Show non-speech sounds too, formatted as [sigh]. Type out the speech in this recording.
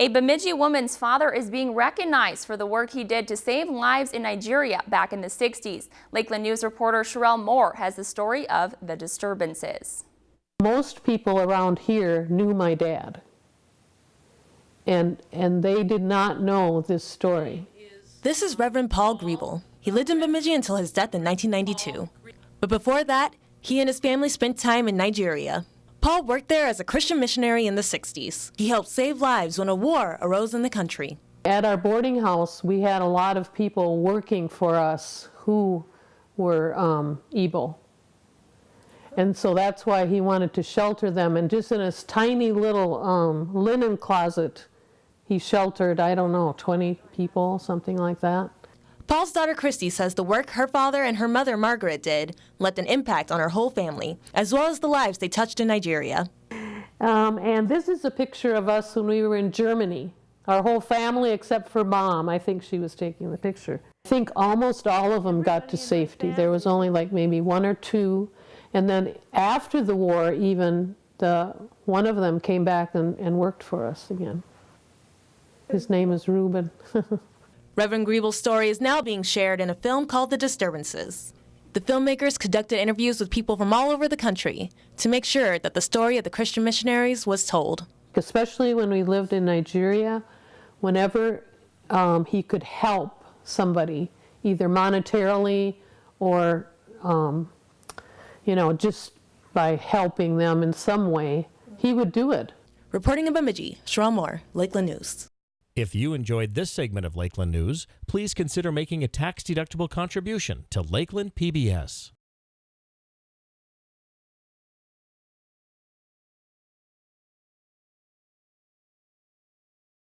A Bemidji woman's father is being recognized for the work he did to save lives in Nigeria back in the 60s. Lakeland News reporter Sherelle Moore has the story of the disturbances. Most people around here knew my dad, and, and they did not know this story. This is Reverend Paul Griebel. He lived in Bemidji until his death in 1992. But before that, he and his family spent time in Nigeria. Paul worked there as a Christian missionary in the 60s. He helped save lives when a war arose in the country. At our boarding house, we had a lot of people working for us who were um, Igbo. And so that's why he wanted to shelter them. And just in his tiny little um, linen closet, he sheltered, I don't know, 20 people, something like that. Paul's daughter Christy says the work her father and her mother Margaret did left an impact on her whole family, as well as the lives they touched in Nigeria. Um, and this is a picture of us when we were in Germany. Our whole family, except for mom, I think she was taking the picture. I think almost all of them got to safety. There was only like maybe one or two. And then after the war, even the, one of them came back and, and worked for us again. His name is Reuben. [laughs] Reverend Griebel's story is now being shared in a film called The Disturbances. The filmmakers conducted interviews with people from all over the country to make sure that the story of the Christian missionaries was told. Especially when we lived in Nigeria, whenever um, he could help somebody, either monetarily or, um, you know, just by helping them in some way, he would do it. Reporting in Bemidji, Sherelle Moore, Lakeland News. If you enjoyed this segment of Lakeland News, please consider making a tax-deductible contribution to Lakeland PBS.